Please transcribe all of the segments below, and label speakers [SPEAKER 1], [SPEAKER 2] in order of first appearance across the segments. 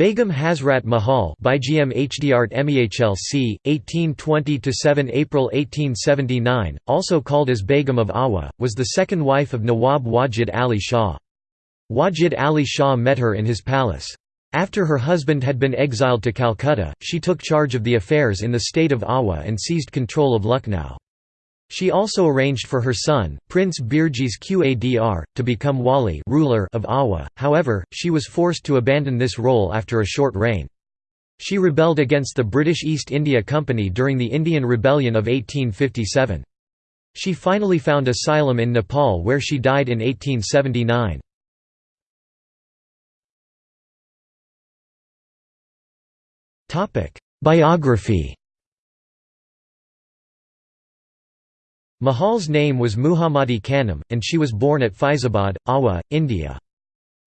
[SPEAKER 1] Begum Hazrat Mahal by BGM HDart MEHLC, 1820–7 April 1879, also called as Begum of Awadh, was the second wife of Nawab Wajid Ali Shah. Wajid Ali Shah met her in his palace. After her husband had been exiled to Calcutta, she took charge of the affairs in the state of Awadh and seized control of Lucknow. She also arranged for her son, Prince Birjis Qadr, to become wali ruler of Awadh, however, she was forced to abandon this role after a short reign. She rebelled against the British East India Company during the Indian Rebellion of 1857. She finally found asylum in Nepal where she died in 1879. Biography Mahal's name was Muhammadi Khanum, and she was born at Faizabad, Awadh, India.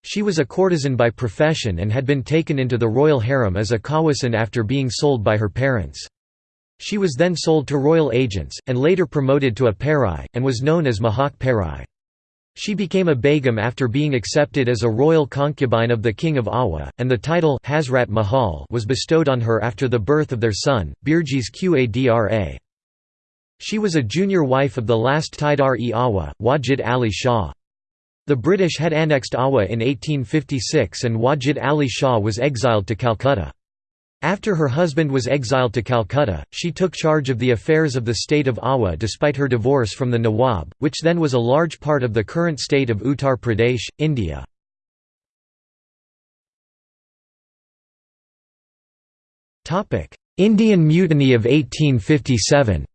[SPEAKER 1] She was a courtesan by profession and had been taken into the royal harem as a kawasan after being sold by her parents. She was then sold to royal agents, and later promoted to a perai, and was known as Mahak Perai. She became a begum after being accepted as a royal concubine of the king of Awadh, and the title Hazrat Mahal was bestowed on her after the birth of their son, Birjis Qadra. She was a junior wife of the last Tidar-e Awadh, Wajid Ali Shah. The British had annexed Awadh in 1856 and Wajid Ali Shah was exiled to Calcutta. After her husband was exiled to Calcutta, she took charge of the affairs of the state of Awadh despite her divorce from the Nawab, which then was a large part of the current state of Uttar Pradesh, India. Indian Mutiny of 1857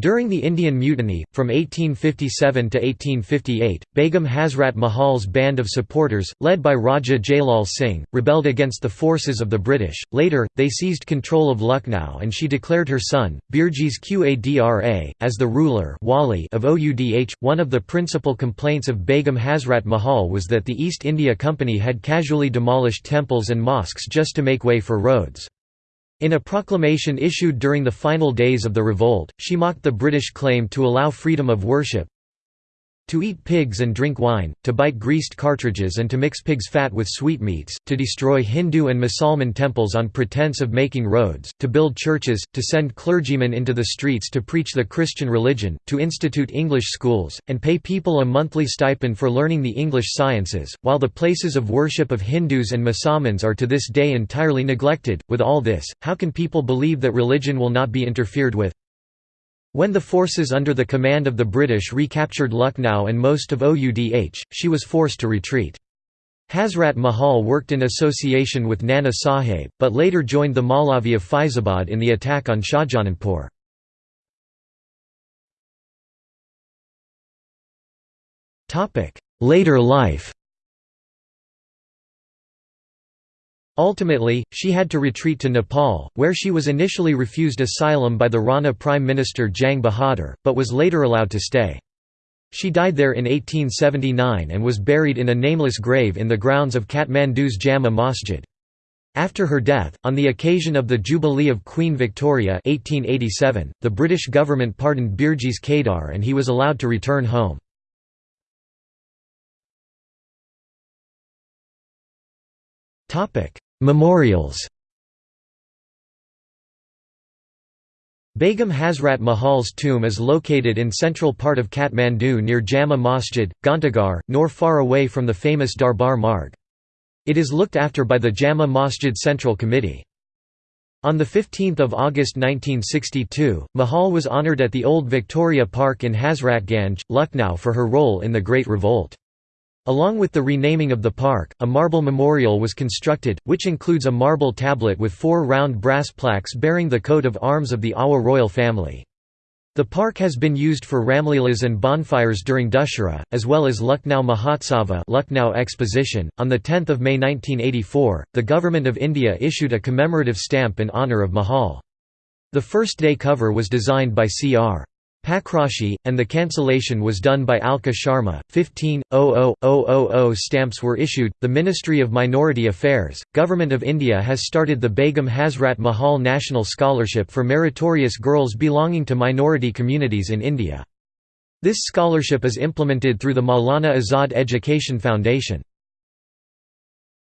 [SPEAKER 1] During the Indian Mutiny, from 1857 to 1858, Begum Hazrat Mahal's band of supporters, led by Raja Jailal Singh, rebelled against the forces of the British. Later, they seized control of Lucknow and she declared her son, Birjis Qadra, as the ruler wali of Oudh. One of the principal complaints of Begum Hazrat Mahal was that the East India Company had casually demolished temples and mosques just to make way for roads. In a proclamation issued during the final days of the revolt, she mocked the British claim to allow freedom of worship, to eat pigs and drink wine, to bite greased cartridges and to mix pig's fat with sweetmeats, to destroy Hindu and Musalman temples on pretense of making roads, to build churches, to send clergymen into the streets to preach the Christian religion, to institute English schools, and pay people a monthly stipend for learning the English sciences, while the places of worship of Hindus and Musalmans are to this day entirely neglected. With all this, how can people believe that religion will not be interfered with? When the forces under the command of the British recaptured Lucknow and most of Oudh, she was forced to retreat. Hazrat Mahal worked in association with Nana Sahib, but later joined the Maulavi of Faizabad in the attack on Shahjahanpur. Later life Ultimately, she had to retreat to Nepal, where she was initially refused asylum by the Rana Prime Minister Jang Bahadur, but was later allowed to stay. She died there in 1879 and was buried in a nameless grave in the grounds of Kathmandu's Jama Masjid. After her death, on the occasion of the Jubilee of Queen Victoria 1887, the British government pardoned Birjis Qadr and he was allowed to return home. Memorials Begum Hazrat Mahal's tomb is located in central part of Kathmandu near Jama Masjid, Ghantaghar, nor far away from the famous Darbar Marg. It is looked after by the Jama Masjid Central Committee. On 15 August 1962, Mahal was honoured at the Old Victoria Park in Hazratganj, Lucknow for her role in the Great Revolt. Along with the renaming of the park, a marble memorial was constructed, which includes a marble tablet with four round brass plaques bearing the coat of arms of the Awadh royal family. The park has been used for Ramleelas and bonfires during Dussehra, as well as Lucknow Mahotsava Lucknow Exposition. On 10 May 1984, the Government of India issued a commemorative stamp in honour of Mahal. The first day cover was designed by C.R. Pakrashi, and the cancellation was done by Alka Sharma. 15.00000 stamps were issued. The Ministry of Minority Affairs, Government of India has started the Begum Hazrat Mahal National Scholarship for meritorious girls belonging to minority communities in India. This scholarship is implemented through the Maulana Azad Education Foundation.